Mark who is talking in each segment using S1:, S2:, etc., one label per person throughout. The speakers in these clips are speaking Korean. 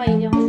S1: 엄마 인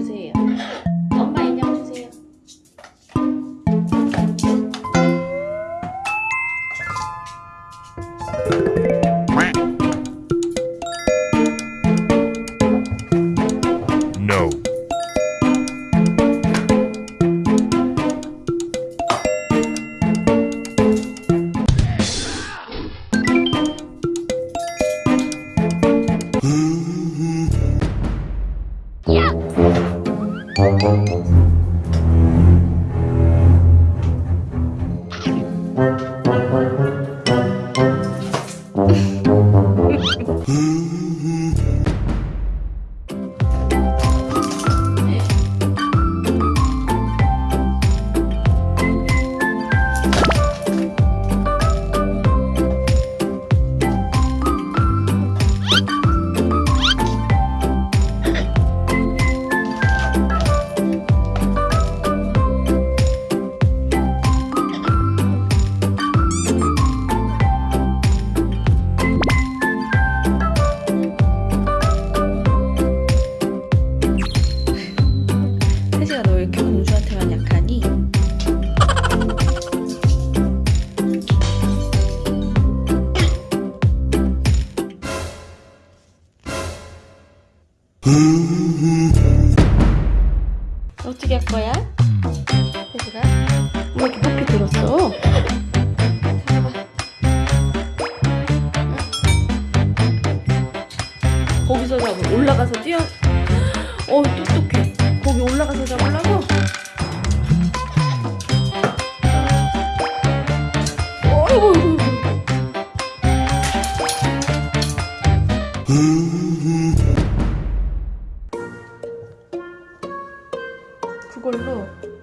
S1: 어떻게 할 거야? 혜지가? 왜 이렇게 높이 들었어? 거기서 잡아 올라가서 뛰어 어 똑똑해 거기 올라가서 잡으려고? 어이구,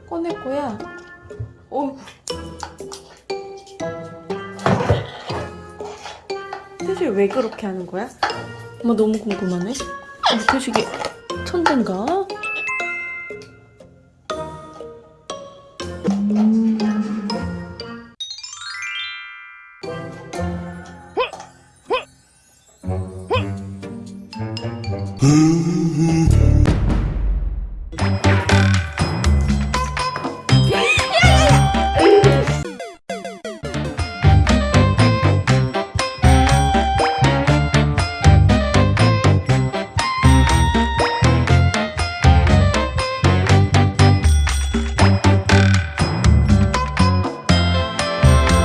S1: 꺼낼 거야 어이구 태식이 왜 그렇게 하는 거야? 엄마 너무 궁금하네 어, 태식이 천재인가?